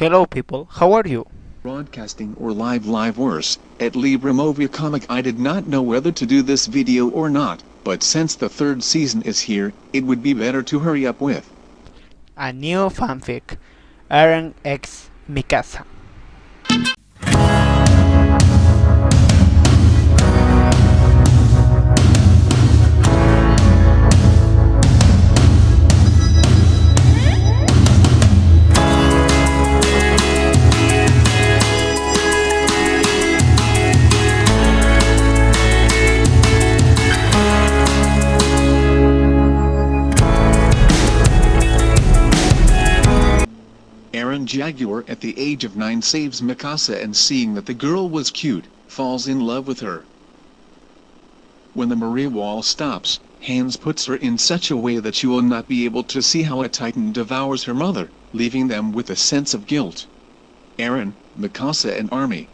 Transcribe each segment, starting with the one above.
Hello people, how are you? broadcasting or live live worse, at Libra Movie Comic I did not know whether to do this video or not, but since the third season is here, it would be better to hurry up with. A new fanfic, Eren X Mikasa. Eren Jaeger at the age of 9 saves Mikasa and seeing that the girl was cute, falls in love with her. When the Maria wall stops, Hannes puts her in such a way that she will not be able to see how a titan devours her mother, leaving them with a sense of guilt. Eren, Mikasa and army.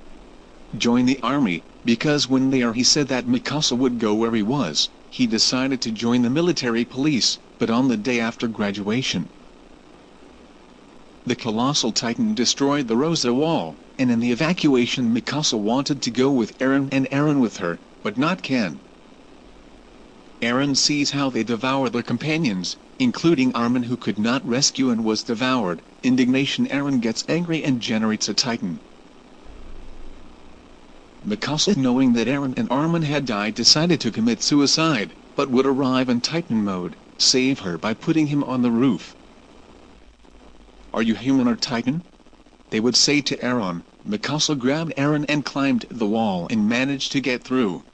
Join the army, because when they are he said that Mikasa would go where he was, he decided to join the military police, but on the day after graduation, the colossal titan destroyed the Rosa Wall, and in the evacuation Mikasa wanted to go with Eren and Eren with her, but not Ken. Eren sees how they devour their companions, including Armin who could not rescue and was devoured. Indignation Eren gets angry and generates a titan. Mikasa knowing that Eren and Armin had died decided to commit suicide, but would arrive in titan mode, save her by putting him on the roof. Are you human or titan? They would say to Eren. Mikasa grabbed Eren and climbed the wall and managed to get through.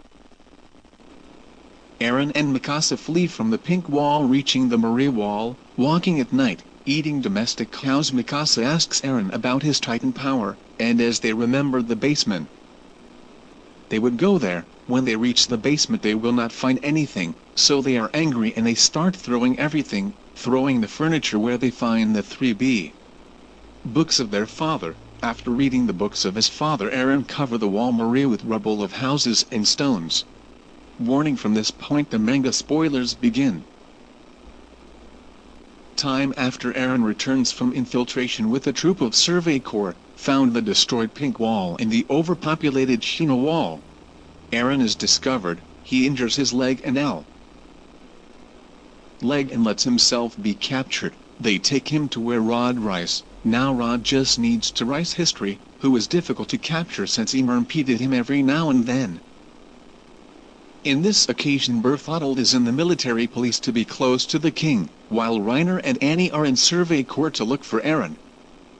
Eren and Mikasa flee from the pink wall reaching the Maria wall, walking at night, eating domestic cows Mikasa asks Eren about his titan power, and as they remember the basement, they would go there, when they reach the basement they will not find anything, so they are angry and they start throwing everything, throwing the furniture where they find the 3B books of their father. After reading the books of his father Eren cover the wall Maria with rubble of houses and stones. Warning from this point the manga spoilers begin. Time after Eren returns from infiltration with a troop of Survey Corps, found the destroyed pink wall and the overpopulated Shino wall. Eren is discovered, he injures his leg and L leg and lets himself be captured. They take him to where Rod Reiss, now Rod just needs to Reiss Historia, who is difficult to capture since Ymir impeded him every now and then. In this occasion Bertholdt is in the military police to be close to the king, while Reiner and Annie are in survey corps to look for Eren.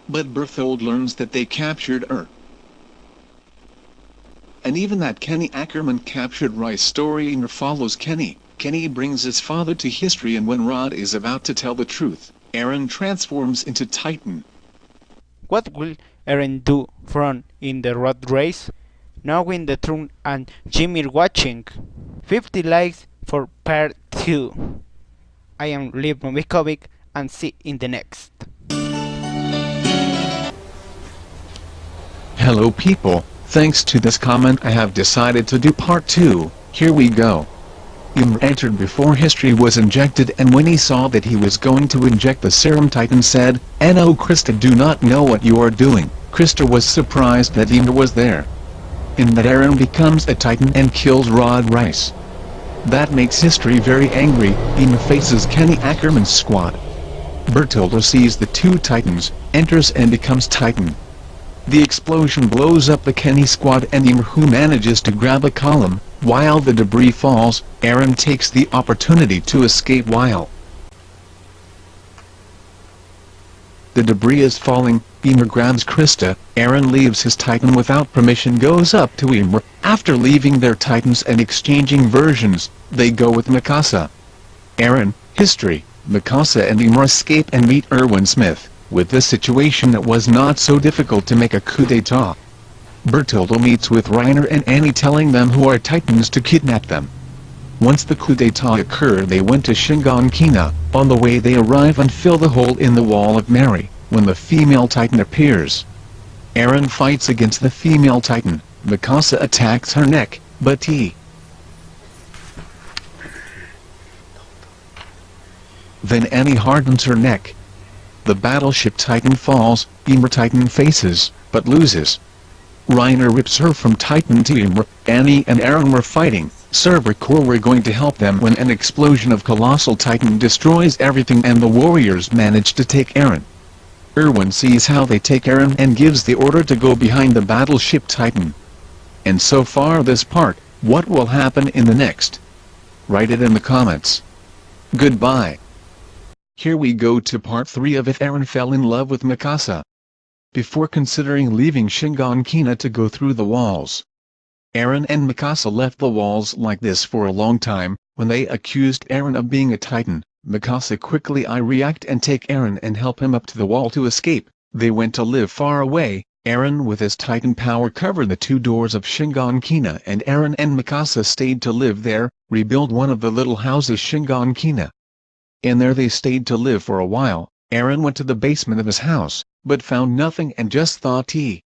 But Bertholdt learns that they captured Er. And even that Kenny Ackerman captured Reiss story Ymir follows Kenny. Kenny brings his father to Historia and when Rod is about to tell the truth, Eren transforms into Titan. What will Eren do from in the road race? Knowing the truth and Jimmy watching. 50 likes for part 2. I am Liv Novikovic and see in the next. Hello people, thanks to this comment I have decided to do part 2, here we go. Ymir entered before Historia was injected and when he saw that he was going to inject the serum Titan said, No Krista do not know what you are doing. Krista was surprised that Ymir was there. In that Eren becomes a Titan and kills Rod Reiss. That makes Historia very angry, Ymir faces Kenny Ackerman's squad. Bertoldo sees the two Titans, enters and becomes Titan. The explosion blows up the Kenny squad and Ymir who manages to grab a column, while the debris falls, Eren takes the opportunity to escape while the debris is falling, Ymir grabs Krista, Eren leaves his titan without permission goes up to Ymir, after leaving their titans and exchanging versions, they go with Mikasa. Eren, Historia, Mikasa and Ymir escape and meet Erwin Smith, with this situation it was not so difficult to make a coup d'etat. Bertoldo meets with Reiner and Annie telling them who are titans to kidnap them. Once the coup d'etat occurred they went to Shiganshina, on the way they arrive and fill the hole in the wall of Mary, when the female titan appears. Eren fights against the female titan, Mikasa attacks her neck, but he then Annie hardens her neck. The battleship Titan falls, Ymir Titan faces, but loses. Reiner rips her from Titan Ymir, Annie and Eren were fighting, Survey Corps were going to help them when an explosion of Colossal Titan destroys everything and the warriors manage to take Eren. Erwin sees how they take Eren and gives the order to go behind the battleship Titan. And so far this part, what will happen in the next? Write it in the comments. Goodbye. Here we go to part 3 of If Eren Fell in Love with Mikasa. Before considering leaving Shiganshina to go through the walls, Eren and Mikasa left the walls like this for a long time, when they accused Eren of being a titan, Mikasa quickly I react and take Eren and help him up to the wall to escape, they went to live far away, Eren with his titan power covered the two doors of Shiganshina and Aaron and Mikasa stayed to live there, rebuild one of the little houses Shiganshina. And there they stayed to live for a while, Eren went to the basement of his house, but found nothing and just thought he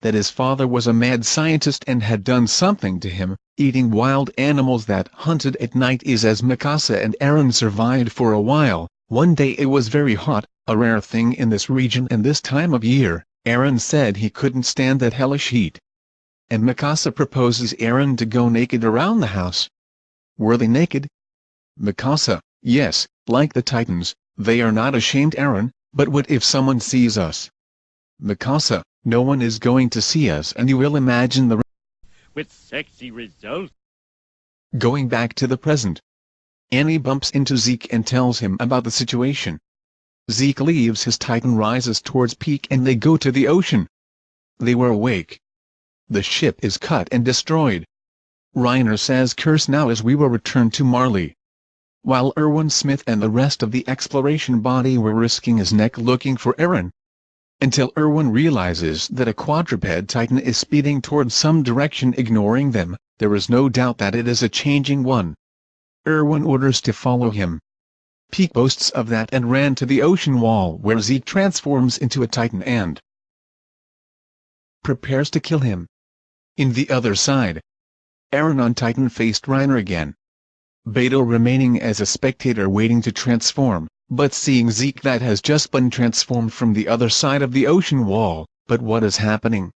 that his father was a mad scientist and had done something to him, eating wild animals that hunted at night is as Mikasa and Eren survived for a while, one day it was very hot, a rare thing in this region and this time of year, Eren said he couldn't stand that hellish heat. And Mikasa proposes Eren to go naked around the house. Were they naked? Mikasa, yes, like the Titans, they are not ashamed Eren, but what if someone sees us? Mikasa, no one is going to see us and you will imagine the with sexy results. Going back to the present. Annie bumps into Zeke and tells him about the situation. Zeke leaves his titan rises towards Pieck and they go to the ocean. They were awake. The ship is cut and destroyed. Reiner says curse now as we will return to Marley. While Erwin Smith and the rest of the exploration body were risking his neck looking for Eren, until Erwin realizes that a quadruped titan is speeding towards some direction ignoring them, there is no doubt that it is a changing one. Erwin orders to follow him. Pieck boasts of that and ran to the ocean wall where Zeke transforms into a titan and prepares to kill him. In the other side, Eren on Titan faced Reiner again. Beto remaining as a spectator waiting to transform, but seeing Zeke that has just been transformed from the other side of the ocean wall, but what is happening?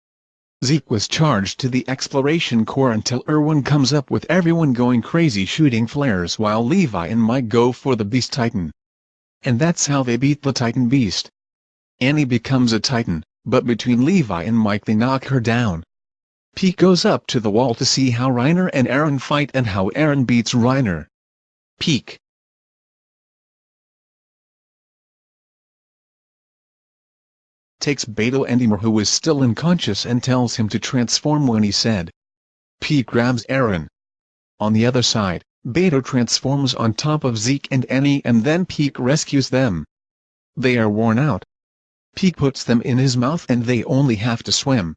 Zeke was charged to the exploration corps until Erwin comes up with everyone going crazy shooting flares while Levi and Mike go for the Beast Titan. And that's how they beat the Titan Beast. Annie becomes a Titan, but between Levi and Mike they knock her down. Pieck goes up to the wall to see how Reiner and Eren fight and how Eren beats Reiner. Pieck, takes Beto and Ymir who was still unconscious and tells him to transform when he said. Pieck grabs Eren. On the other side, Beto transforms on top of Zeke and Annie and then Pieck rescues them. They are worn out. Pieck puts them in his mouth and they only have to swim.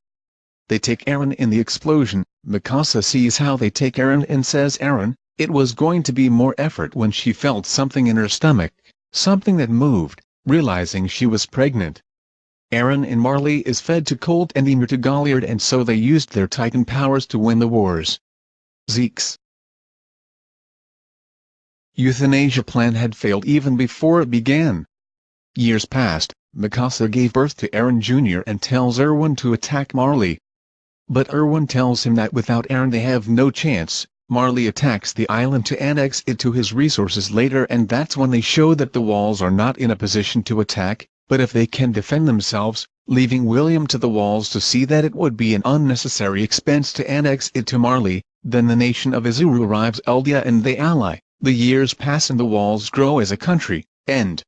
They take Eren in the explosion, Mikasa sees how they take Eren and says Eren, it was going to be more effort when she felt something in her stomach, something that moved, realizing she was pregnant. Eren and Marley is fed to Colt and Ymir to Galliard and so they used their titan powers to win the wars. Zeke's euthanasia plan had failed even before it began. Years passed, Mikasa gave birth to Eren Jr. and tells Erwin to attack Marley. But Erwin tells him that without Eren they have no chance, Marley attacks the island to annex it to his resources later and that's when they show that the walls are not in a position to attack, but if they can defend themselves, leaving William to the walls to see that it would be an unnecessary expense to annex it to Marley, then the nation of Izuru arrives Eldia and they ally, the years pass and the walls grow as a country, end.